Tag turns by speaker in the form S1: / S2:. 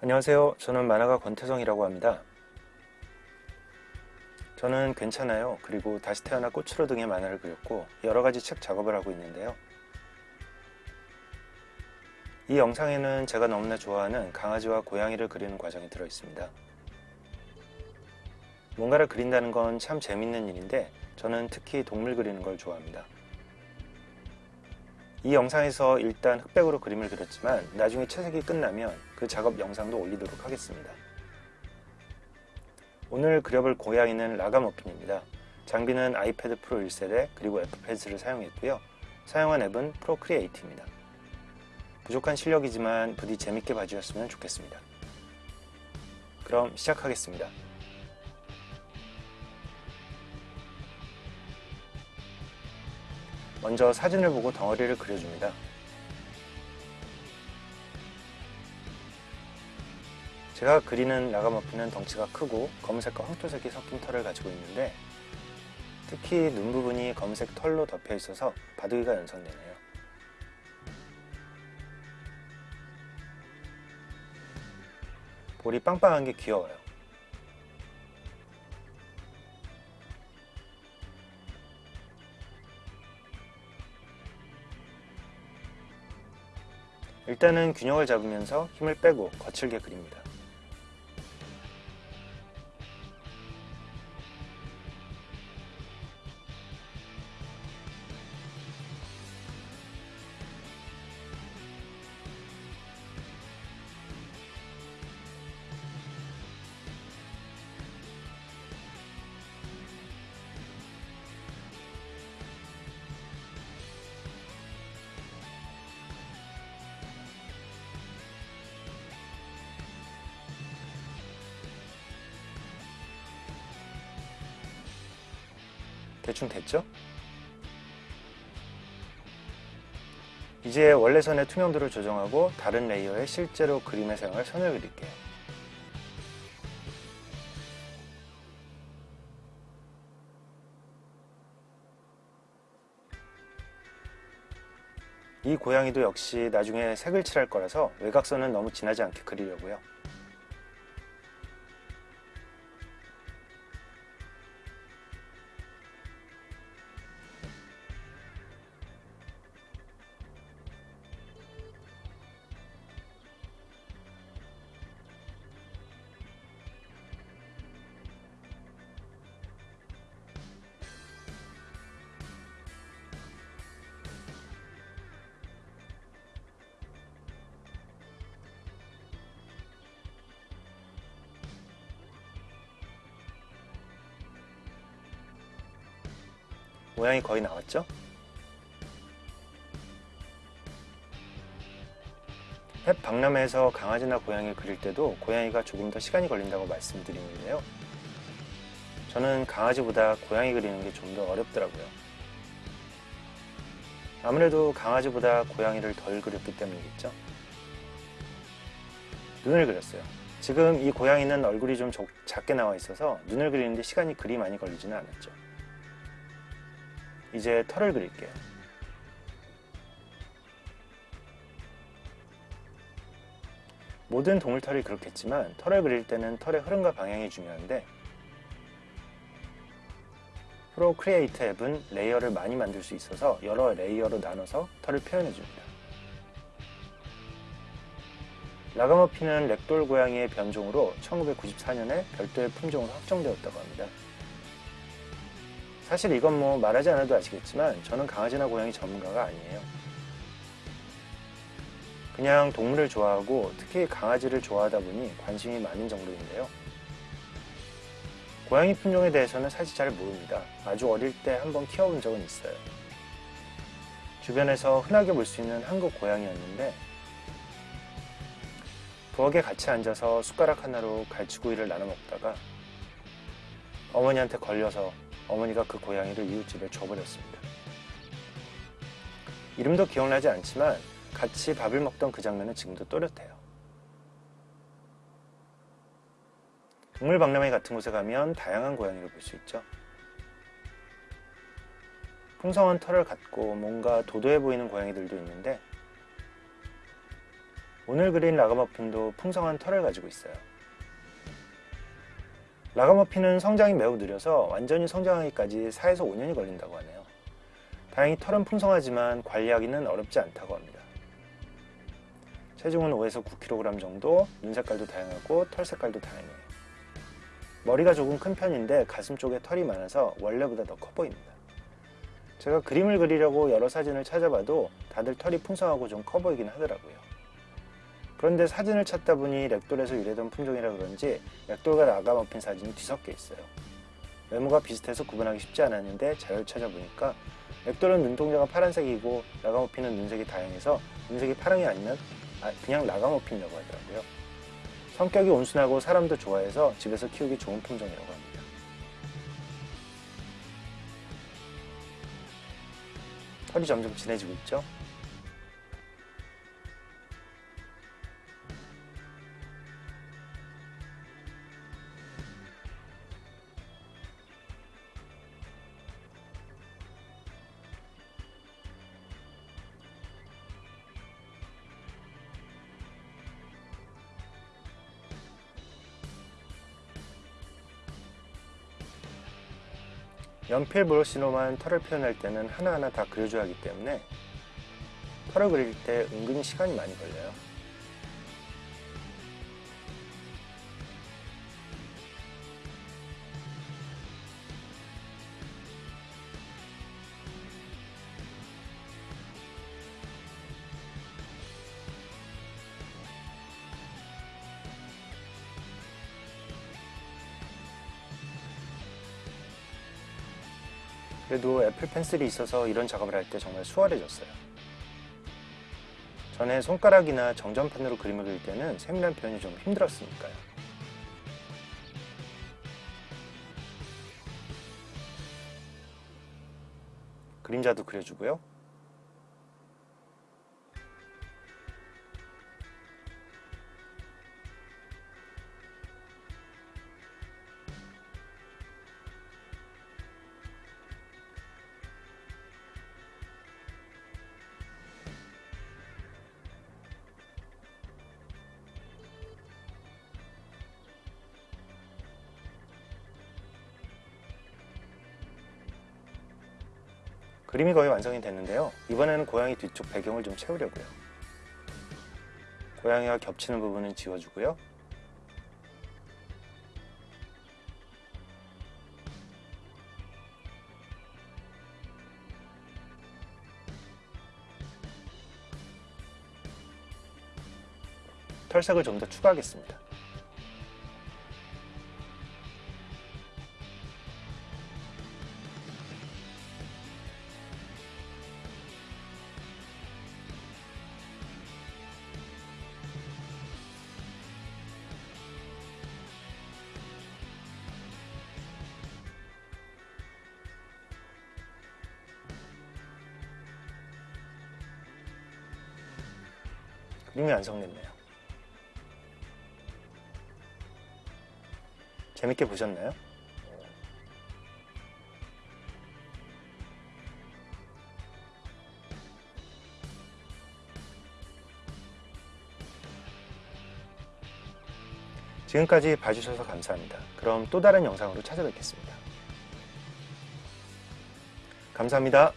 S1: 안녕하세요. 저는 만화가 권태성이라고 합니다. 저는 괜찮아요. 그리고 다시 태어나 꽃으로 등의 만화를 그렸고 여러가지 책 작업을 하고 있는데요. 이 영상에는 제가 너무나 좋아하는 강아지와 고양이를 그리는 과정이 들어있습니다. 뭔가를 그린다는 건 참 재밌는 일인데 저는 특히 동물 그리는 걸 좋아합니다. 이 영상에서 일단 흑백으로 그림을 그렸지만 나중에 채색이 끝나면 그 작업 영상도 올리도록 하겠습니다. 오늘 그려볼 고양이는 라가머핀입니다. 장비는 아이패드 프로 1세대 그리고 F패드를 사용했고요. 사용한 앱은 프로크리에이트입니다. 부족한 실력이지만 부디 재밌게 봐주셨으면 좋겠습니다. 그럼 시작하겠습니다. 먼저 사진을 보고 덩어리를 그려줍니다. 제가 그리는 라가머핀은 덩치가 크고 검은색과 황토색이 섞인 털을 가지고 있는데 특히 눈 부분이 검은색 털로 덮여 있어서 바둑이가 연상되네요. 볼이 빵빵한 게 귀여워요. 일단은 균형을 잡으면서 힘을 빼고 거칠게 그립니다. 대충 됐죠? 이제 원래 선의 투명도를 조정하고 다른 레이어에 실제로 그림에 사용할 선을 그릴게요. 이 고양이도 역시 나중에 색을 칠할 거라서 외곽선은 너무 진하지 않게 그리려고요. 모양이 거의 나왔죠? 펫 박람회에서 강아지나 고양이를 그릴 때도 고양이가 조금 더 시간이 걸린다고 말씀드리는데요. 저는 강아지보다 고양이 그리는 게 좀 더 어렵더라고요. 아무래도 강아지보다 고양이를 덜 그렸기 때문이겠죠. 눈을 그렸어요. 지금 이 고양이는 얼굴이 좀 작게 나와 있어서 눈을 그리는데 시간이 그리 많이 걸리지는 않았죠. 이제 털을 그릴게요. 모든 동물털이 그렇겠지만 털을 그릴 때는 털의 흐름과 방향이 중요한데 Procreate 앱은 레이어를 많이 만들 수 있어서 여러 레이어로 나눠서 털을 표현해줍니다. 라가머피는 렉돌 고양이의 변종으로 1994년에 별도의 품종으로 확정되었다고 합니다. 사실 이건 뭐 말하지 않아도 아시겠지만 저는 강아지나 고양이 전문가가 아니에요. 그냥 동물을 좋아하고 특히 강아지를 좋아하다 보니 관심이 많은 정도인데요. 고양이 품종에 대해서는 사실 잘 모릅니다. 아주 어릴 때 한번 키워본 적은 있어요. 주변에서 흔하게 볼 수 있는 한국 고양이였는데 부엌에 같이 앉아서 숟가락 하나로 갈치구이를 나눠 먹다가 어머니한테 걸려서 어머니가 그 고양이를 이웃집에 줘버렸습니다. 이름도 기억나지 않지만 같이 밥을 먹던 그 장면은 지금도 또렷해요. 동물박람회 같은 곳에 가면 다양한 고양이를 볼 수 있죠. 풍성한 털을 갖고 뭔가 도도해 보이는 고양이들도 있는데 오늘 그린 라가머핀도 풍성한 털을 가지고 있어요. 라가머핀은 성장이 매우 느려서 완전히 성장하기까지 4에서 5년이 걸린다고 하네요. 다행히 털은 풍성하지만 관리하기는 어렵지 않다고 합니다. 체중은 5에서 9kg 정도, 눈 색깔도 다양하고 털 색깔도 다양해요. 머리가 조금 큰 편인데 가슴 쪽에 털이 많아서 원래보다 더 커 보입니다. 제가 그림을 그리려고 여러 사진을 찾아봐도 다들 털이 풍성하고 좀 커 보이긴 하더라고요. 그런데 사진을 찾다 보니 렉돌에서 유래된 품종이라 그런지 렉돌과 라가머핀 사진이 뒤섞여 있어요. 외모가 비슷해서 구분하기 쉽지 않았는데 잘 찾아보니까 렉돌은 눈동자가 파란색이고 라가머핀은 눈색이 다양해서 눈색이 파랑이 아니면 아, 그냥 라가머핀이라고 하더라고요. 성격이 온순하고 사람도 좋아해서 집에서 키우기 좋은 품종이라고 합니다. 털이 점점 진해지고 있죠? 연필 브러쉬로만 털을 표현할 때는 하나하나 다 그려줘야 하기 때문에 털을 그릴 때 은근히 시간이 많이 걸려요. 그래도 애플 펜슬이 있어서 이런 작업을 할 때 정말 수월해졌어요. 전에 손가락이나 정전펜으로 그림을 그릴 때는 세밀한 표현이 좀 힘들었으니까요. 그림자도 그려주고요. 그림이 거의 완성이 됐는데요. 이번에는 고양이 뒤쪽 배경을 좀 채우려고요. 고양이와 겹치는 부분은 지워주고요. 털색을 좀 더 추가하겠습니다. 그림이 완성됐네요. 재밌게 보셨나요? 지금까지 봐주셔서 감사합니다. 그럼 또 다른 영상으로 찾아뵙겠습니다. 감사합니다.